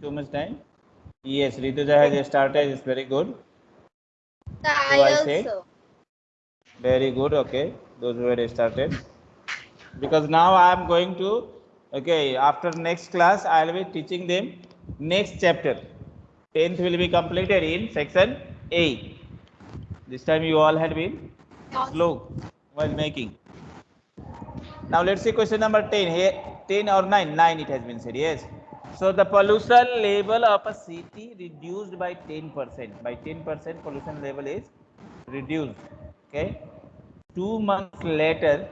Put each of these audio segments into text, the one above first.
too much time? Yes, Rituja has started. It's very good. I I said? also. Very good. Okay, those who had started. Because now I am going to. Okay, after next class, I will be teaching them next chapter. Tenth will be completed in section A. This time you all had been slow while making. Now let's see question number 10. Here 10 or 9? 9 it has been said. Yes. So the pollution level of a city reduced by 10%. By 10% pollution level is reduced. Okay. Two months later,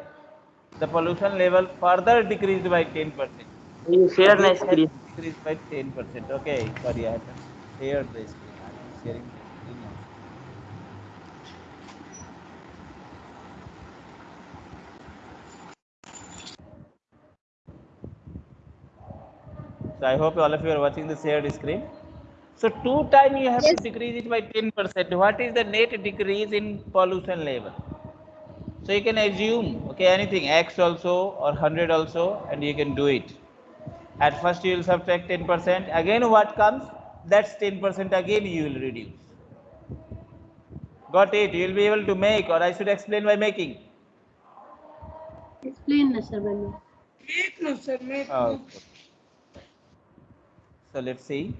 the pollution level further decreased by 10%. You share my screen. Decreased by 10%. Okay. Sorry, I have shared the screen. I am sharing the screen also. So I hope all of you are watching the shared screen. So two time you have Yes. to decrease it by 10%. What is the net decrease in pollution level? So you can assume, okay, anything, X also or 100 also, and you can do it. At first you will subtract 10%. Again what comes? That's 10% again you will reduce. Got it? You will be able to make or I should explain by making. Explain na sir Banu. Make no sir, make oh, no. Okay. So let's see.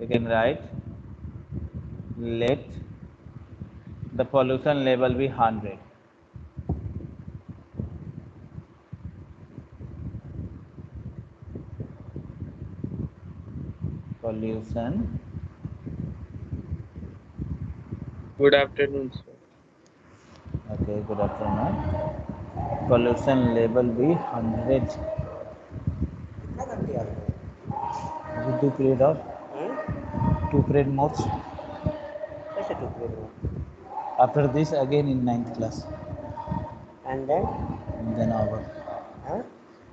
You can write let the pollution level be 100. Pollution Good afternoon, sir. Okay, good afternoon. Pollution level be 100. 30 are two period of two period more's कैसे two period more after this again in ninth class and then then over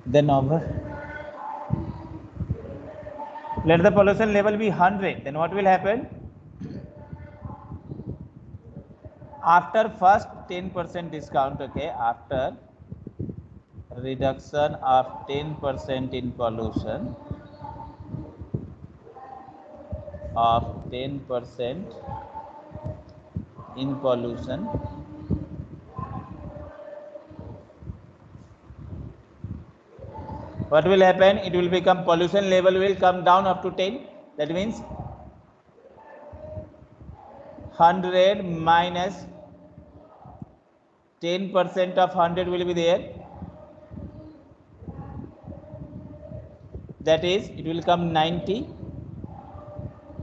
then over let the pollution level be 100 then what will happen after first 10% discount okay after reduction of 10% in pollution, of 10% in pollution, what will happen? It will become pollution level will come down up to 10 that means 100 minus minus 10 percent of 100 will be there that is it will come 90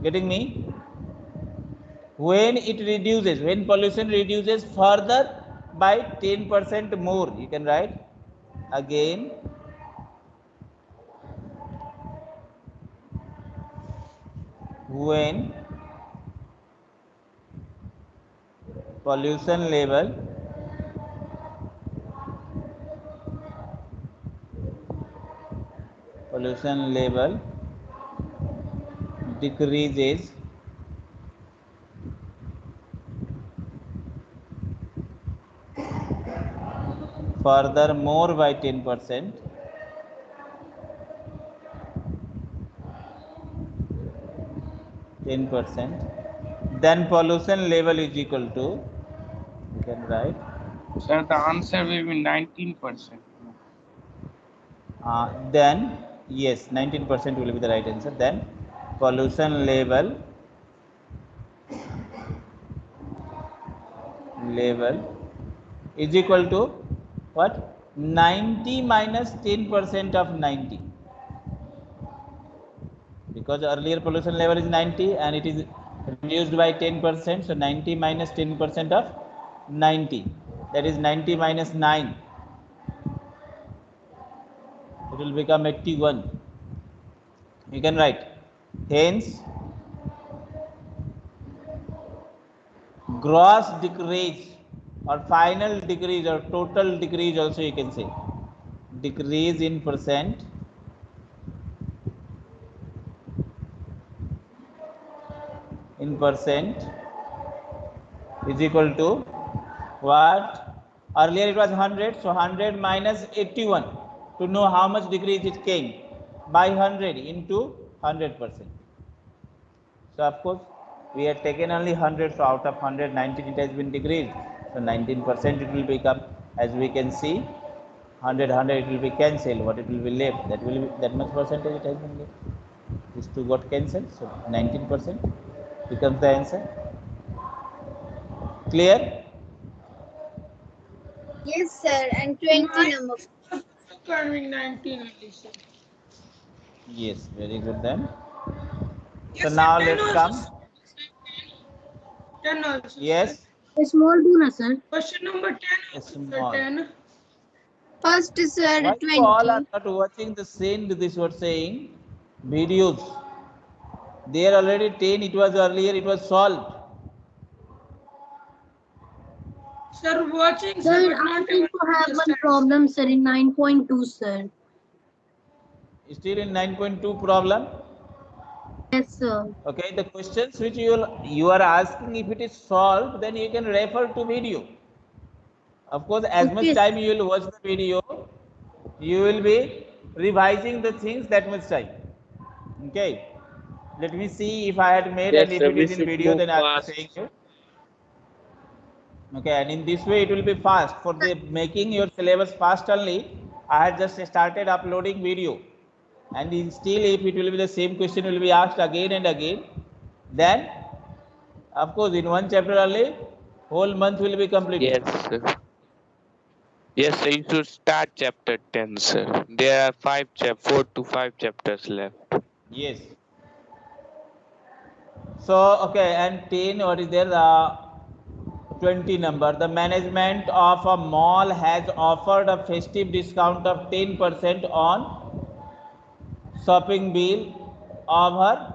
getting me? When it reduces when pollution reduces further by 10 percent more you can write. Again. When pollution level pollution level decreases further more by 10 percent ten percent, then pollution level is equal to you can write Sir, the answer will be nineteen percent. uh, then yes nineteen percent will be the right answer. Then pollution level level is equal to what? 90 minus 10 percent of 90 because earlier pollution level is 90 and it is reduced by 10 percent so 90 minus 10 percent of 90 that is 90 minus 9 it will become 81 you can write. Hence gross decrease or final decrease or total decrease also you can say. Decrease in percent. In percent is equal to what? Earlier it was 100 so 100 minus 81 to know how much decrease it came by 100 into 100%. So of course, we have taken only 100, so out of 100, 19 it has been decreased. So 19% it will become, as we can see, 100, 100 it will be cancelled. What it will be left? That will be that much percentage it has been left. These two got cancelled, so 19% becomes the answer. Clear? Yes, sir. And 20 number. Curving 19 only, sir. Yes, very good then. Yes, So now let's also, come. sir. 10 also. sir. Yes, small do na sir Question number 10 also, sir. Small. 10. First, sir, why you all are not watching the same this was saying videos? They are already 10, it was earlier, it was solved. Sir, watching, sir sir, i not think able to to have one problem sir in 9.2 sir Still in 9.2 problem. yes sir Okay, the questions which you you are asking if it is solved, then you can refer to video. Of course, as much time you will watch the video, you will be revising the things that much time. Okay. Let me see if I had made Yes, and if sir, it in video, then I am fast. saying you. Okay, and in this way it will be fast. For the making your syllabus fast only, I had just started uploading video. And in still if it will be the same question will be asked again and again, then of course in one chapter only, whole month will be completed. Yes, sir. Yes, sir. You should start chapter 10, sir. There are five chap, four to five chapters left. Yes. So, okay, and 10, what is there? The 20 number. The management of a mall has offered a festive discount of 10% on shopping bill of her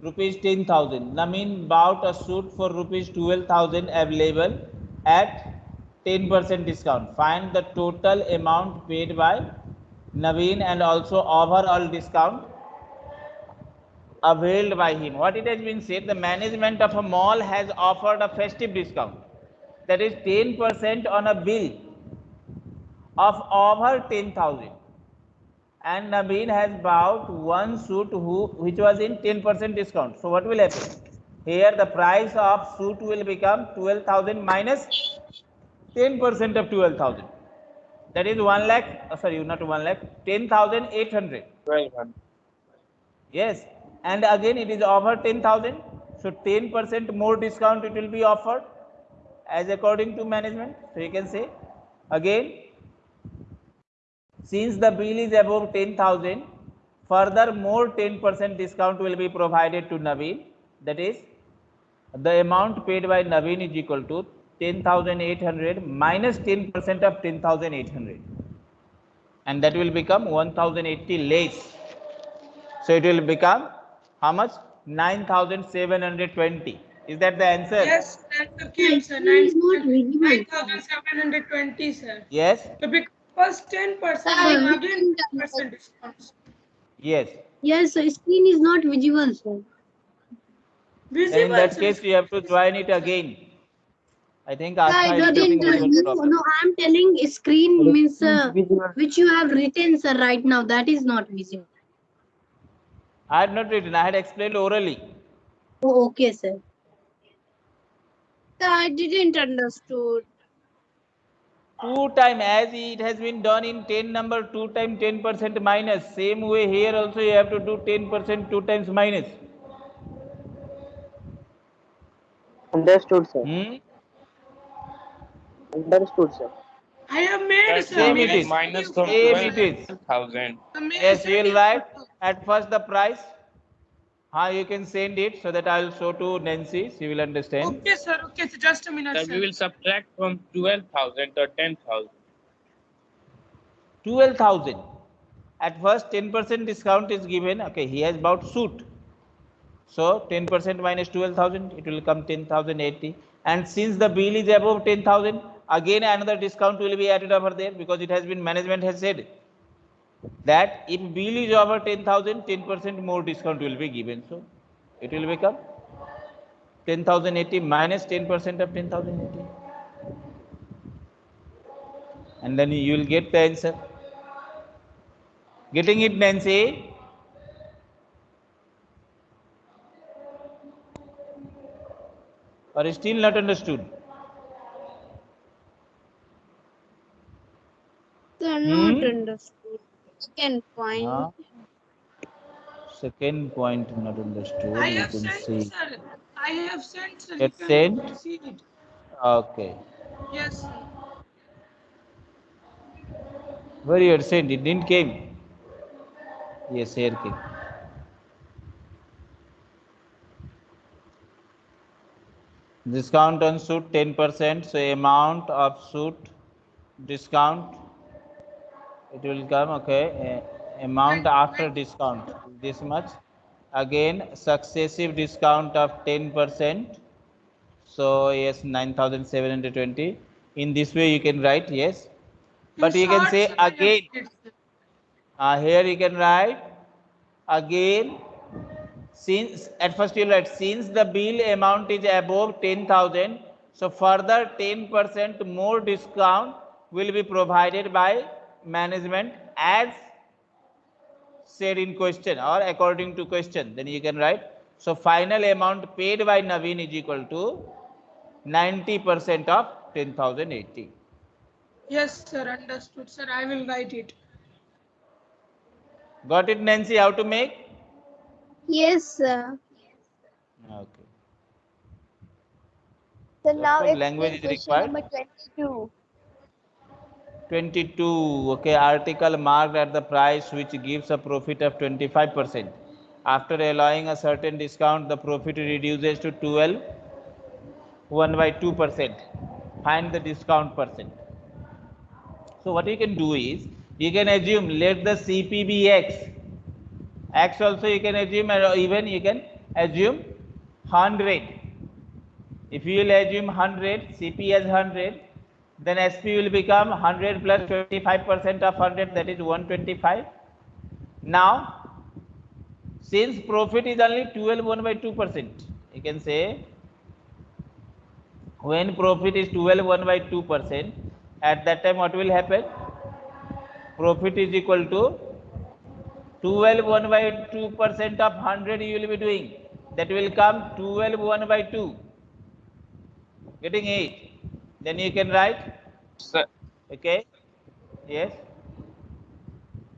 rupees 10,000. Naveen bought a suit for rupees 12,000 available at 10% discount. Find the total amount paid by Naveen and also overall discount availed by him. What it has been said, the management of a mall has offered a festive discount. That is 10% on a bill of over 10,000. And Naveen has bought one suit who, which was in 10% discount. So what will happen? Here the price of suit will become 12,000 minus 10% of 12,000. That is 1 lakh, uh, sorry, not 1 lakh, 10,800. 1200. Yes, and again it is over 10,000. So 10% more discount it will be offered as according to management. So you can say again, since the bill is above 10,000, further more 10% discount will be provided to Naveen. That is, the amount paid by Naveen is equal to 10,800 minus 10% of 10,800. And that will become 1,080 less. So it will become how much? 9,720. Is that the answer? Yes, that's the case, sir. Screen is 9,720, sir. Yes. So because first 10% Sir, again 10% discount. Yes. yes sir screen is not visible sir Then in that case, you have to join it again. I think Astha I is didn't getting do no, no i'm telling screen means uh, which you have written sir right now that is not visible I had not written. I had explained orally. oh okay sir Sir, I didn't understood. Two time as it has been done in 10 number, two time 10% minus. Same way here also you have to do 10% two times minus. Understood, sir. Hmm? Understood, sir. I have made, That's sir. Same how it minus from Same it is. 12,000. The main Yes, you will write at first the price. How you can send it so that I will show to Nancy. She will understand. Okay, sir. Okay, so just a minute, Sir, sir. we will subtract from 12,000 or 10,000. 12,000. At first 10% discount is given. Okay, he has bought suit. So 10% minus 12,000, it will come 10,080. And since the bill is above 10,000, again another discount will be added over there because it has been management has said that if bill is over 10,000, 10% more discount will be given. So it will become 10,080 minus 10% of 10,080. And then you will get the answer. Getting it, Nancy? Or is still not understood? Sir, Hmm? not understood. Second point. Huh? Second point not understood. I You have can sent, see. sir. I have sent, sir. It's sent? See. Okay. Yes, sir. Where you had sent? It didn't came. Yes, here came. Discount on suit 10%. So amount of suit discount. It will come, okay. amount after discount. This much. Again, successive discount of 10%. So yes, 9,720. In this way you can write, yes. But you can say sir, I have again. Uh, here you can write again since at first you write since the bill amount is above 10,000 so further 10% more discount will be provided by management as said in question or according to question then you can write so final amount paid by Naveen is equal to 90% of 10,080 Yes, sir. Understood, sir. I will write it. got it Nancy how to make Yes, sir. okay So now what it's language is required? number 22. 22 okay article marked at the price which gives a profit of 25 percent. After allowing a certain discount the profit reduces to 12 1 by 2 percent find the discount percent. So what you can do is you can assume let the cp be x x also you can assume or even you can assume 100 if you will assume 100 cp as 100 then SP will become 100 plus 25% of 100 that is 125. Now, since profit is only 12 1 by 2%, you can say when profit is 12 1 by 2%, at that time what will happen? Profit is equal to 12 1 by 2% of 100 you will be doing. That will come 12 1 by 2. Getting it? Then you can write Sir, Okay. Yes.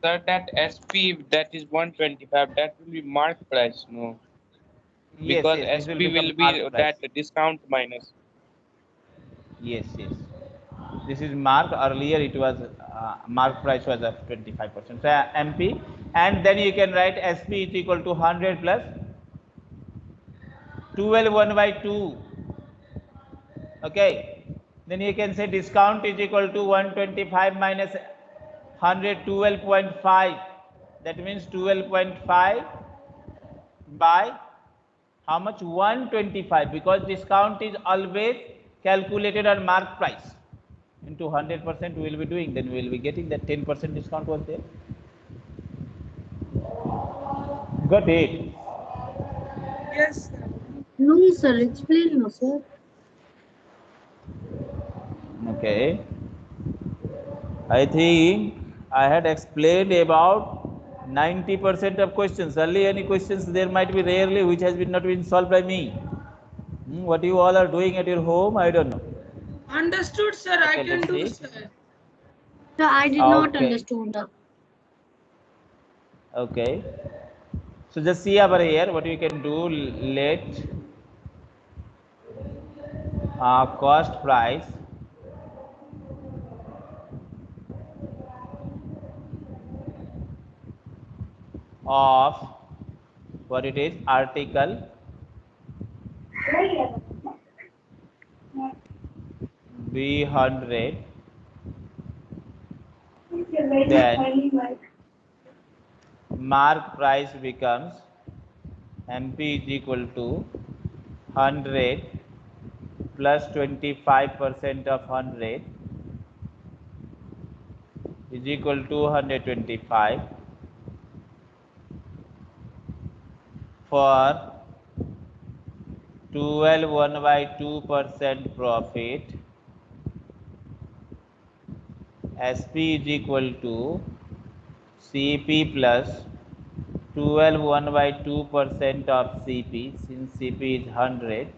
sir, that SP that is 125, that will be mark price, no? Because yes, SP become will be that discount minus. Yes, yes. This is mark. Earlier it was uh, mark price was of 25 percent. So MP, and then you can write SP is equal to 100 plus 12 1 by 2. Okay. Then you can say discount is equal to 125 minus 112.5 That means 12.5 by how much 125 because discount is always calculated on mark price into 100 percent we will be doing then we will be getting that 10 percent discount was there got it Yes, sir. No, sir. Explain, no, sir. Okay i think i had explained about 90 percent of questions only any questions there might be rarely which has been not been solved by me Hmm, what you all are doing at your home i don't know Understood, sir. I can do, see. sir. Sir, I did not Okay. understood. that. Okay. So just see over here what you can do. Let uh, cost price of what it is article? B hundred. Then mark price becomes MP is equal to 100 plus 25 percent of 100 is equal to 125 for 12 1 by 2 percent profit. SP is equal to CP plus 12 1 by 2 percent of CP since CP is 100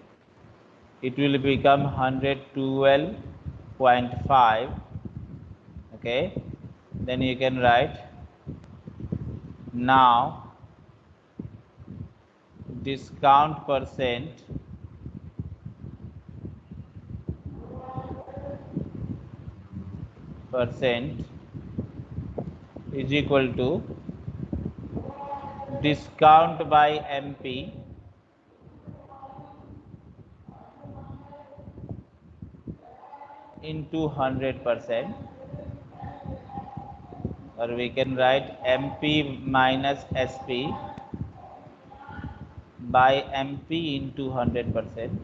it will become 112.5 okay? Then you can write now discount percent. Percent is equal to discount by MP into 100 percent. Or we can write MP minus SP by MP into 100 percent.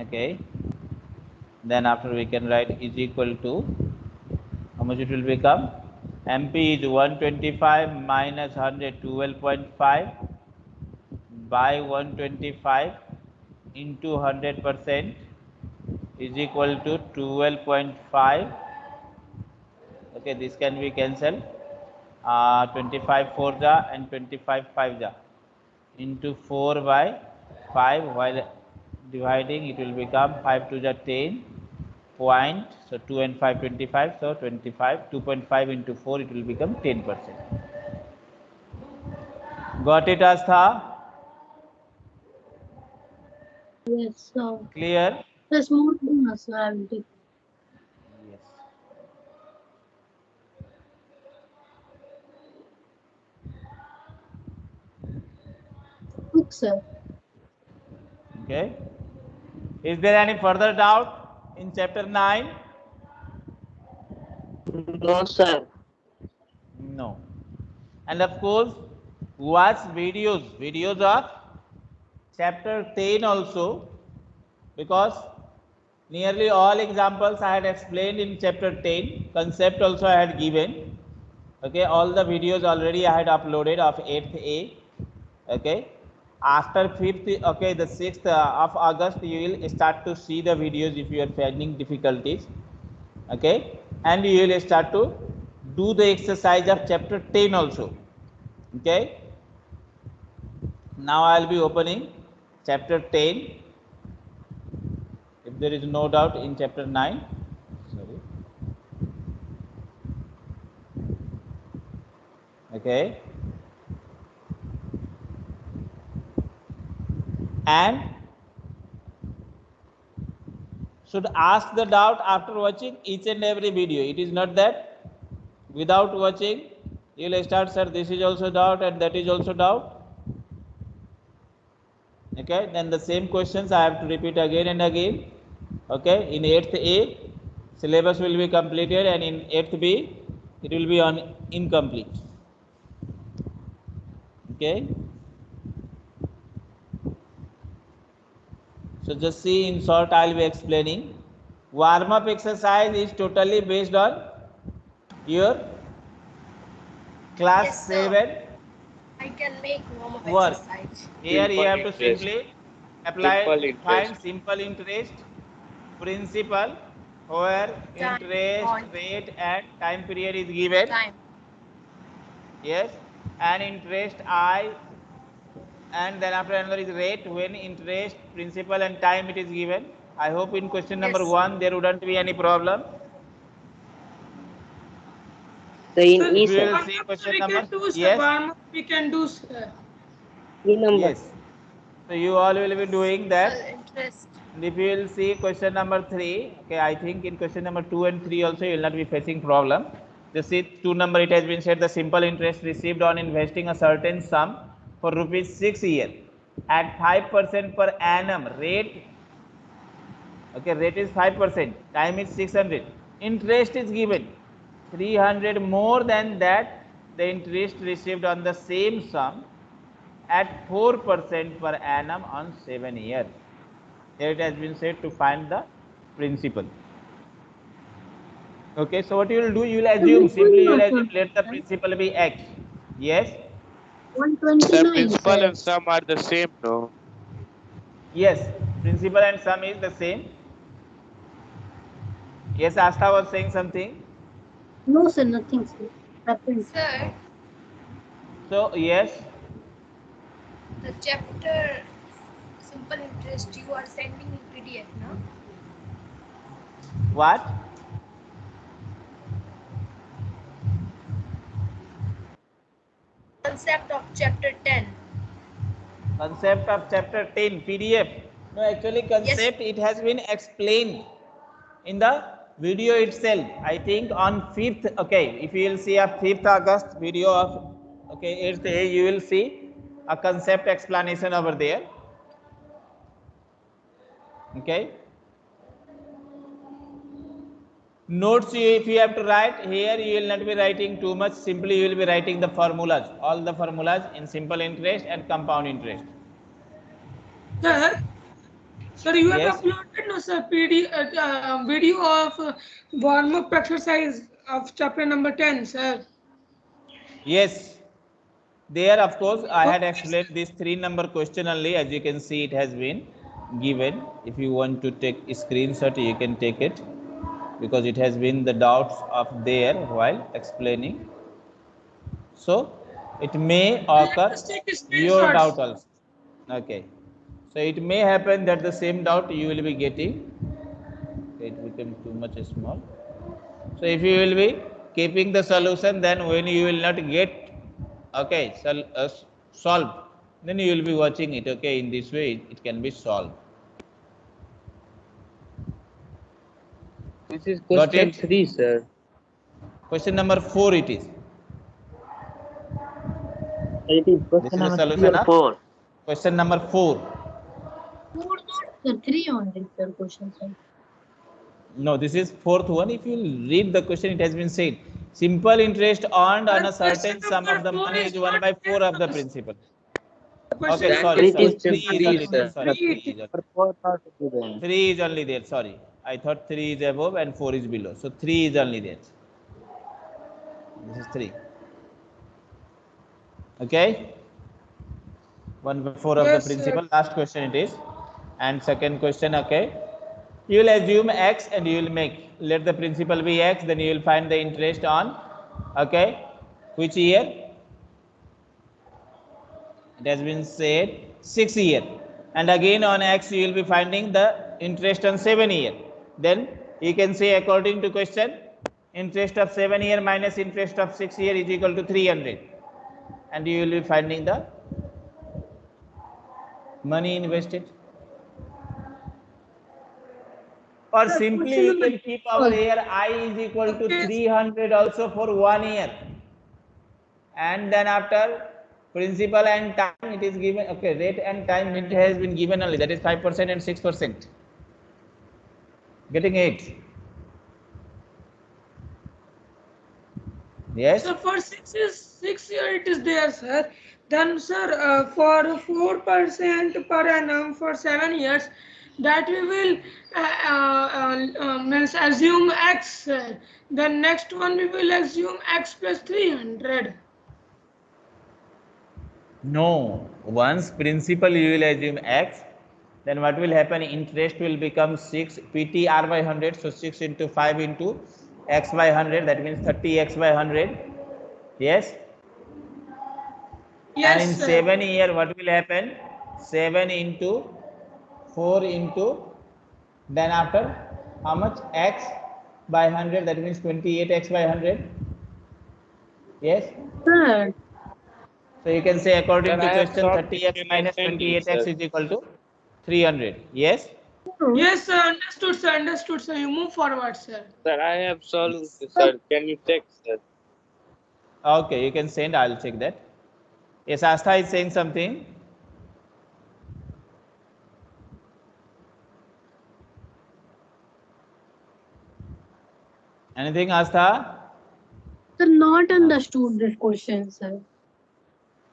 Okay. Then after we can write is equal to how much it will become? Mp is 125 minus 112.5 by 125 into 100 percent is equal to 12.5 okay this can be cancelled uh, 25 4 ja and 25 5 ja into 4 by 5 while dividing it will become 5 to the 10 point so 2 and 5 25 so 25 2.5 into 4 it will become 10 percent got it astha Yes, sir. clear There's more than us, sir. I will take. yes Book, sir. okay. Is there any further doubt in chapter 9 No, sir. no. And of course watch videos. Videos of chapter 10 also because nearly all examples i had explained in chapter 10 concept also i had given. Okay all the videos already i had uploaded of 8th a. Okay after 5th okay the 6th uh, of august you will start to see the videos if you are finding difficulties okay? And you will start to do the exercise of chapter 10 also okay? Now i'll be opening chapter 10 if there is no doubt in chapter 9 sorry. Okay and should ask the doubt after watching each and every video. It is not that without watching you will start sir this is also doubt and that is also doubt. Okay then the same questions i have to repeat again and again. Okay in 8th a syllabus will be completed and in 8th b it will be on incomplete. Okay so just see in short i'll be explaining warm up exercise is totally based on your class Yes, 7 I can make warm up Work. exercise. here you Simple have to simply apply Simple find simple interest principal where Time, interest on. rate and time period is given Time. yes and interest i and then after another is rate when interest principal and time it is given i hope in question number Yes. 1 there wouldn't be any problem So in Sir, E, we sir. will see question we number can do, sir. yes Warm up we can do, sir. E number. yes so you all will be doing that Well, interest. And if you will see question number three, okay, I think in question number two and three also you will not be facing problem. Just see two number it has been said the simple interest received on investing a certain sum for rupees six year. At five percent per annum rate. Okay, rate is five percent, time is six hundred. Interest is given. Three hundred more than that the interest received on the same sum at four percent per annum on seven years here it has been said to find the principal. Okay so what you will do you will assume simply you will assume let the principal be x. Yes The principal sir. and sum are the same, no? yes principal and sum is the same Yes, Astha was saying something. No, sir, nothing, sir. Happened. Sir, So, yes. the chapter simple interest you are sending in PDF, no? What? Concept of chapter 10. Concept of chapter 10 PDF. No, actually, concept it has been explained in the video itself. I think on 5th, okay, if you will see a 5th August video of, okay, 8th A, you will see a concept explanation over there. Okay. Notes, you, if you have to write here, you will not be writing too much. Simply, you will be writing the formulas, all the formulas in simple interest and compound interest. Sir, sir, you have uploaded no sir PD uh, uh, video of uh, warm up exercise of chapter number 10, sir. Yes, there of course I had explained this three number question only as you can see it has been given. If you want to take a screenshot you can take it because it has been the doubts of there while explaining. So it may occur Just take a your doubt also. Okay. So it may happen that the same doubt you will be getting. It become too much small. So if you will be keeping the solution, then when you will not get okay sol- uh, solved, then you will be watching it. Okay, in this way it, it can be solved. This is question three, sir. Question number four it is. It is This question is number solution three or four. Question number four. Four not, sir. Three only, sir, question, sir. No, this is fourth one. If you read the question, it has been said. Simple interest earned on a certain sum of the money is one by four of the principal. Question Okay, number sorry, It sorry. is Three is only interest. there. Sorry, Three three is only- For four not given. Three is only there. Sorry, I thought three is above and four is below. So three is only there. This is three. Okay. One by four of Yes, the sir. principal. Last question it is. And second question, okay. You will assume x and you will make. Let the principal be x, then you will find the interest on. Okay. Which year? It has been said six year. And again on x you will be finding the interest on seven year. Then you can say according to question, interest of seven year minus interest of six year is equal to 300. And you will be finding the money invested. Or simply you can keep over here i is equal to 300 also for one year. And then after principal and time it is given, okay, rate and time it has been given only, that is 5% and 6%. Getting it? Yes? So for six is six year it is there, sir. Then, sir, uh, for four percent per annum for seven years, that we will uh, uh, uh, uh, means assume x. Sir. Then next one we will assume x plus three hundred. No. Once principal you will assume x, then what will happen? Interest will become 6 PT r by 100. So 6 into 5 into x by 100. That means 30 x by 100. Yes? Yes, and in sir. seven year, what will happen? Seven into four into then after how much x by hundred? That means twenty-eight x by hundred. Yes. Sir, So you can say according Sir, to question, thirty x question minus and sent you, twenty-eight x is equal to three hundred. Yes. Yes, sir. Understood, sir. Understood, sir. You move forward, sir. Sir, I have solved, sir. Can you check, sir? Okay, you can send. I'll check that. Yes, Astha is saying something. Anything, Astha? sir, not understood this question, sir.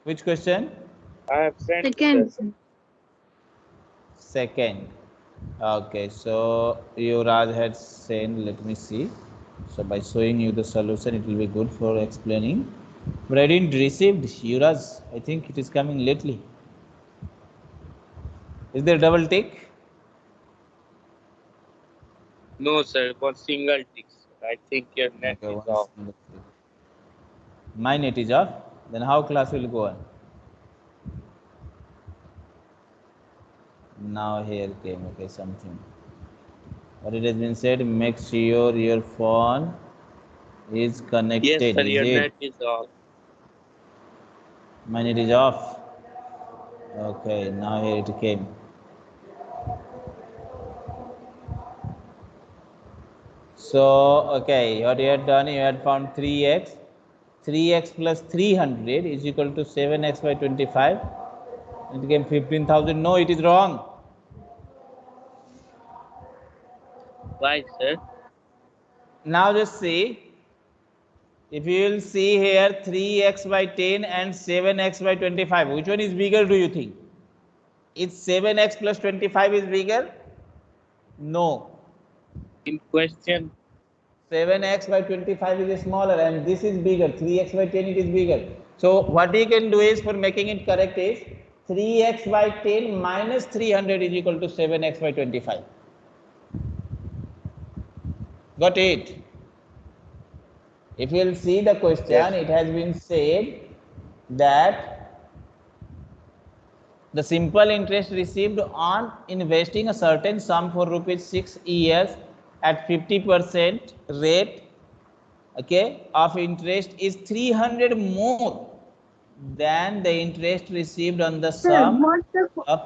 Which question? I have sent, Second, sir. Second. Okay, so Yuvraj had sent, let me see. So by showing you the solution, it will be good for explaining. But I didn't receive Yuvraj. I think it is coming lately. Is there double tick? No, sir. For single tick. sir. I think your net Okay, is off. My net is off. Then how class will go on? Now here came okay something. What it has been said, make sure your phone is connected. Yes, sir. is Your it? net is off. Mine it is off. Okay, now here it came. So, okay, what you had done, you had found 3x. 3x plus 300 is equal to 7x by 25. It became 15,000. No, it is wrong. Why, sir? Now just see. If you will see here 3x by 10 and 7x by 25, which one is bigger do you think? Is 7x plus 25 is bigger? No. In question, 7x by 25 is smaller and this is bigger. 3x by 10 it is bigger. So what you can do is for making it correct is 3x by 10 minus 300 is equal to 7x by 25. Got it? If you will see the question, Yes. it has been said that the simple interest received on investing a certain sum for rupees 6 years at 50% rate okay of interest is 300 more than the interest received on the Sir, sum the, of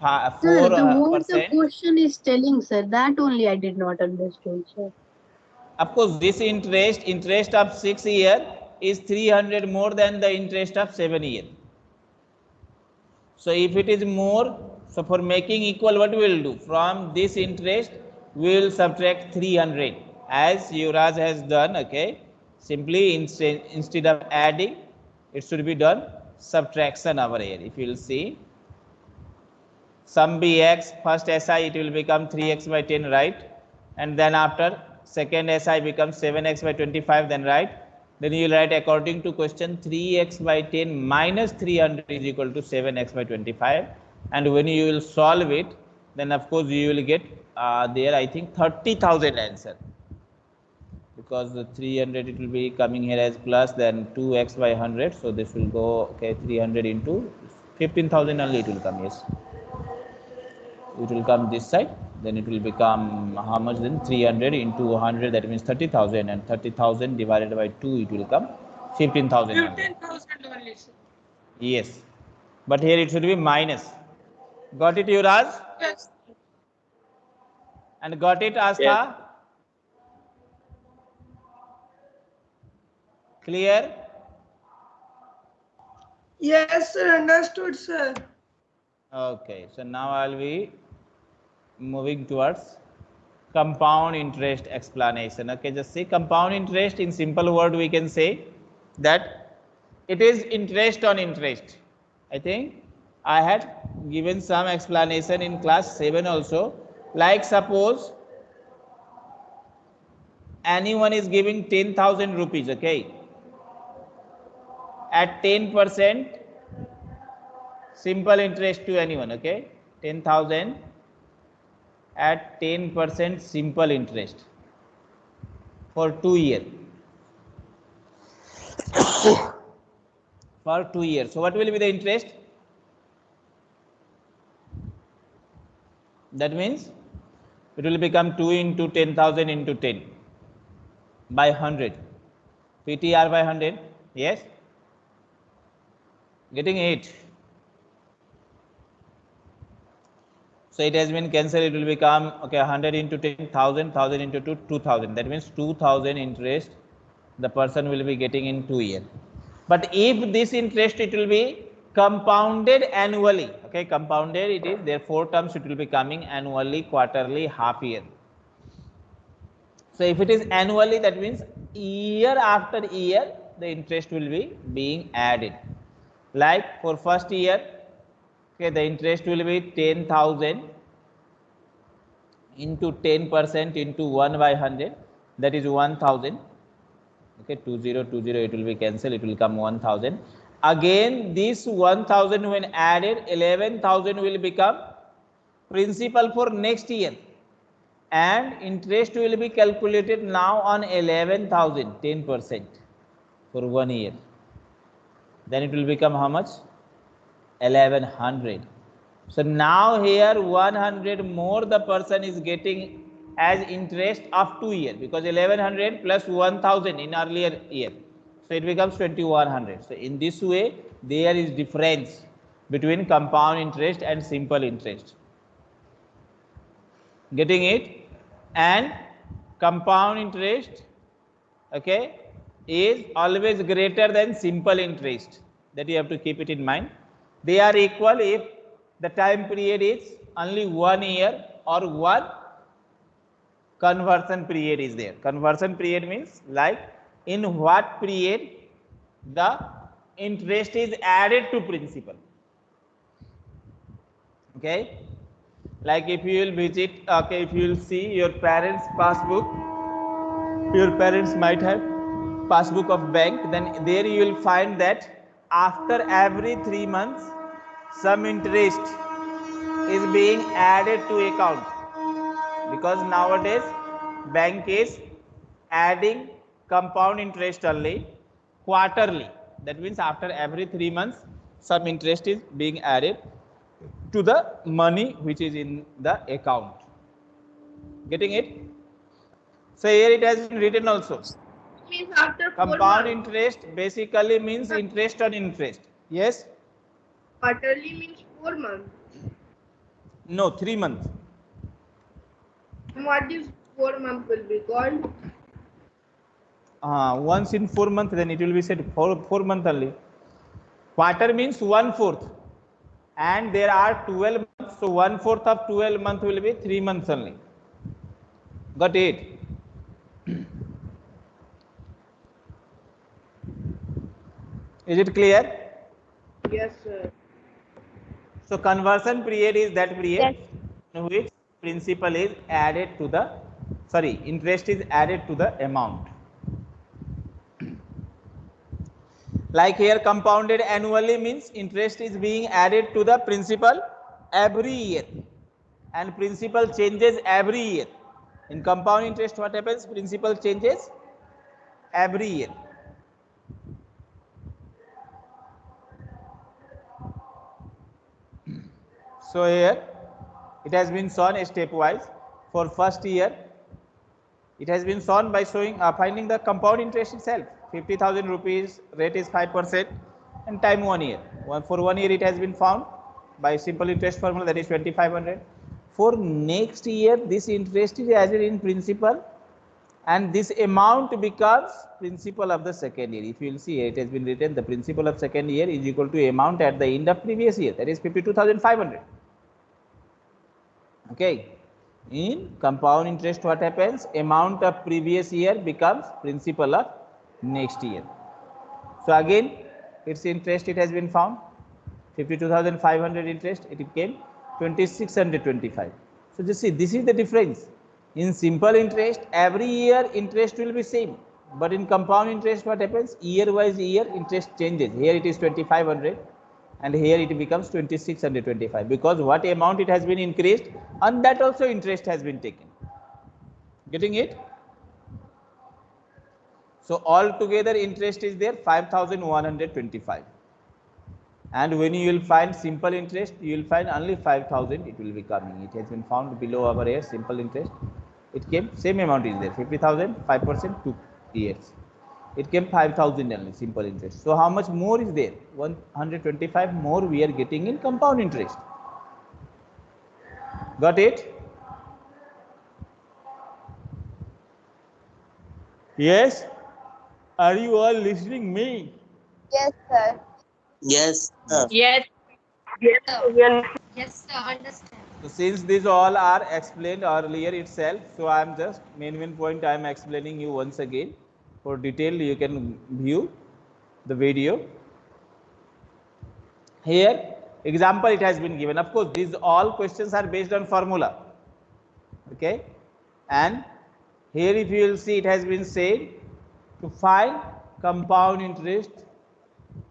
fa- sir, the, uh, what the question is telling, sir, that only I did not understand, sir. of course this interest interest of 6 year is 300 more than the interest of 7 year. So if it is more so for making equal what we will do? From this interest we will subtract 300 as Yuvraj has done okay? Simply instead instead of adding it should be done. Subtraction over here if you will see sum bx first si it will become 3x by 10 right? And then after second si becomes 7x by 25 then right? Then you will write according to question 3x by 10 minus 300 is equal to 7x by 25 and when you will solve it then of course you will get uh, there i think 30000 answer because the 300 it will be coming here as plus then 2x by 100 so this will go okay 300 into 15000 only it will come yes. It will come this side then it will become how much then? 300 into 100 that means 30000 and 30000 divided by 2 it will come 15000 only. 15,000 only, yes. But here it should be minus. Got it Yuvraj? Yes. and got it Astha Yes. Clear Yes, sir. Understood, sir. okay so now i'll be moving towards compound interest explanation okay just see compound interest in simple word we can say that it is interest on interest i think i had given some explanation in class 7 also like suppose anyone is giving 10000 rupees okay at 10 percent simple interest to anyone okay? 10000 at 10 percent simple interest for 2 year. For 2 years. So what will be the interest? That means it will become 2 into 10000 into 10 by 100 ptr by 100 yes getting it So it has been cancelled. It will become okay 100 into 10,000, 1000 into 2, 2000. That means 2000 interest the person will be getting in two years. But if this interest it will be compounded annually. Okay, compounded it is there four terms it will be coming annually, quarterly, half year. So if it is annually, that means year after year the interest will be being added. Like for first year okay the interest will be 10000 into 10 percent into 1 by 100 that is 1000 okay 2020 it will be cancelled it will come 1000 again this 1000 when added 11000 will become principal for next year. And interest will be calculated now on 11000 10% for one year then it will become how much? 1100 so now here 100 more the person is getting as interest of two year because 1100 plus 1000 in earlier year. So it becomes 2100 so in this way there is difference between compound interest and simple interest. Getting it? And compound interest okay is always greater than simple interest that you have to keep it in mind. They are equal if the time period is only one year or one conversion period is there. Conversion period means like in what period the interest is added to principal. Okay? Like if you will visit okay if you will see your parents passbook your parents might have passbook of bank then there you will find that after every 3 months some interest is being added to account because nowadays bank is adding compound interest only quarterly that means after every 3 months some interest is being added to the money which is in the account. Getting it? So here it has been written also. Means after Compound interest basically means interest on interest. Yes? Quarterly means four months. No, three months. What is four month will be called? Uh, once in four months, then it will be said four, four month only. Quarter means one fourth. And there are 12 months. So one fourth of 12 month will be three months only. Got it? Is it clear? Yes, sir. So conversion period is that period in which principal is added to the, sorry, interest is added to the amount. Like here compounded annually means interest is being added to the principal every year and principal changes every year. In compound interest what happens? Principal changes every year. So here it has been shown stepwise for first year. It has been shown by showing uh, finding the compound interest itself. 50,000 rupees rate is 5% and time one year. One, for one year it has been found by simple interest formula that is 2500. For next year this interest is added in principal and this amount becomes principal of the second year. If you will see it has been written the principal of second year is equal to amount at the end of previous year that is 52,500 okay. In compound interest what happens? Amount of previous year becomes principal of next year. So again its interest it has been found 52500 interest it became 2625 so just see this is the difference. In simple interest every year interest will be same. But in compound interest what happens? Year wise year interest changes. Here it is 2500 and here it becomes 2625 because what amount it has been increased and that also interest has been taken. Getting it? So altogether interest is there 5125 and when you will find simple interest you will find only 5000 it will be coming. It has been found below our here simple interest. It came same amount is there 50000 5% 2 years it came 5000 only simple interest so how much more is there 125 more we are getting in compound interest got it yes are you all listening me Yes, sir. Yes, sir. Yes. Yes, sir. Understand. so since these all are explained earlier itself so i am just main main point i am explaining you once again for detail you can view the video. Here example it has been given. Of course these all questions are based on formula. Okay? And here if you will see it has been said to find compound interest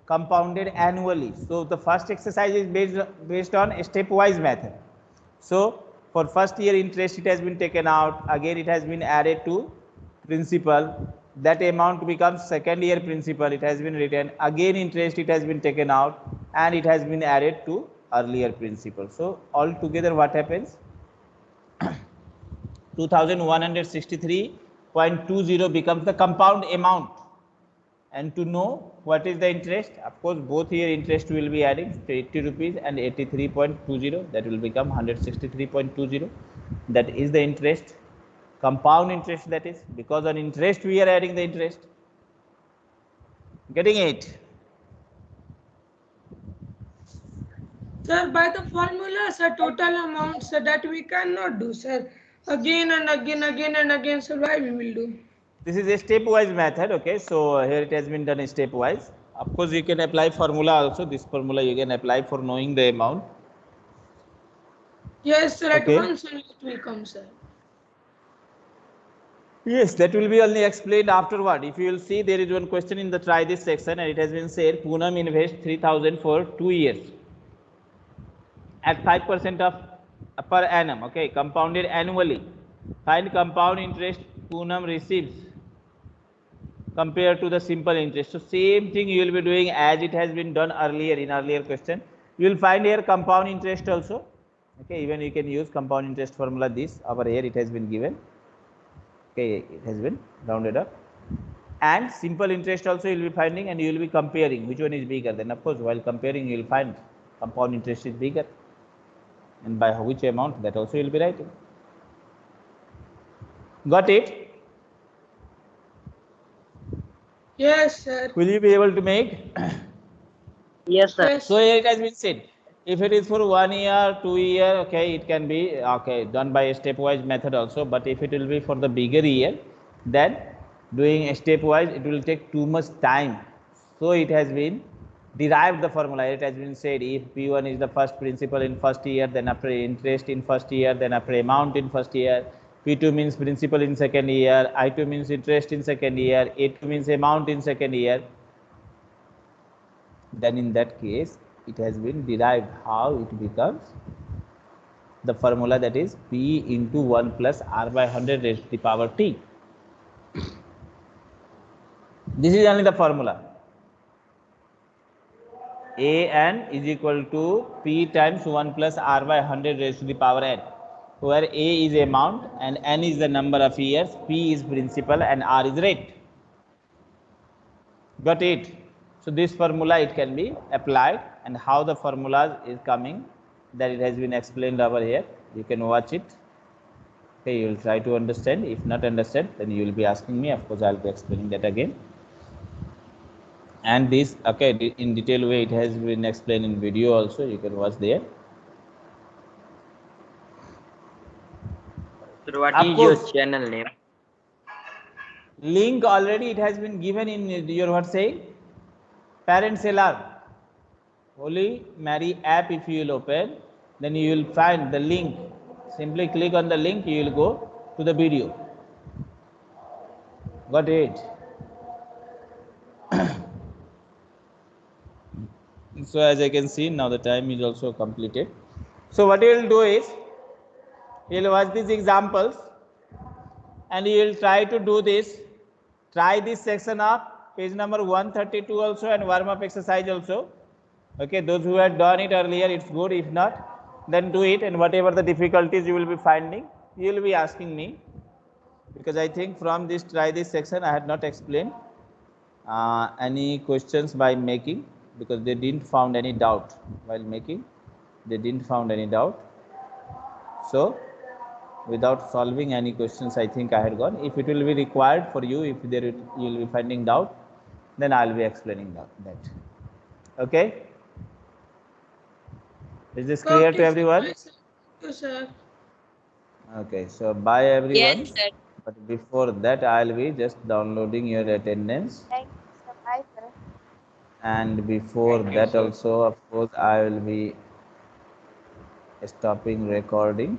compounded annually. So the first exercise is based based on a stepwise method. So For first year interest, it has been taken out. Again, it has been added to principal. That amount becomes second year principal. It has been written. Again, interest, it has been taken out and it has been added to earlier principal. So altogether what happens? 2163.20 becomes the compound amount. And to know what is the interest, of course, both here interest will be adding 80 rupees and 83.20 that will become 163.20. That is the interest, compound interest that is, because on interest we are adding the interest. Getting it? Sir, by the formula, sir, total amount, sir, that we cannot do, sir. Again and again, again and again, sir, why we will do? This is a stepwise method, okay? So here it has been done stepwise. Of course, you can apply formula also. This formula you can apply for knowing the amount. Yes, sir, at Okay. once it will come, sir. Yes, that will be only explained afterward. If you will see, there is one question in the try this section, and it has been said Poonam invest 3000 for two years at 5% of per annum, okay, compounded annually. Find compound interest Poonam receives compared to the simple interest. So same thing you will be doing as it has been done earlier in earlier question. You will find here compound interest also. Okay, even you can use compound interest formula this over here it has been given okay it has been rounded up. And simple interest also you will be finding and you will be comparing. Which one is bigger? Then of course while comparing you will find compound interest is bigger. And by which amount that also you will be writing. Got it? Yes, sir. will you be able to make? Yes, sir. So here it has been said if it is for one year two year okay it can be okay done by a stepwise method also. But if it will be for the bigger year then doing a stepwise it will take too much time. So it has been derived the formula. It has been said if p1 is the first principal in first year then after interest in first year then after amount in first year. P2 means principal in second year. I2 means interest in second year. A2 means amount in second year. Then in that case it has been derived how it becomes the formula that is p into 1 plus r by 100 raised to the power t. This is only the formula. A n is equal to p times 1 plus r by 100 raised to the power n where a is amount and n is the number of years p is principal and r is rate. Got it? So this formula it can be applied and how the formulas is coming that it has been explained over here. You can watch it. Okay you will try to understand. If not understand then you will be asking me. Of course i'll be explaining that again. And this okay in detail way it has been explained in video also. You can watch there. So what Of is your channel name? link already it has been given in your what saying parents alarm holy mary app if you will open. Then you will find the link. Simply click on the link you will go to the video. Got it? So as i can see now the time is also completed. So what you will do is you will watch these examples and you will try to do this. Try this section of page number 132 also and warm up exercise also okay those who had done it earlier it's good. If not then do it and whatever the difficulties you will be finding you will be asking me. Because i think from this try this section i had not explained uh, any questions by making because they didn't found any doubt while making. They didn't found any doubt. So without solving any questions i think i had gone. If it will be required for you if there you will be finding doubt then i'll be explaining that, that. okay is this clear Okay, to everyone sir. Thank sir. okay so bye everyone Yes, sir. but before that i'll be just downloading your attendance Thank you, sir. Bye, sir. and before Thank you, that sir. also of course i will be stopping recording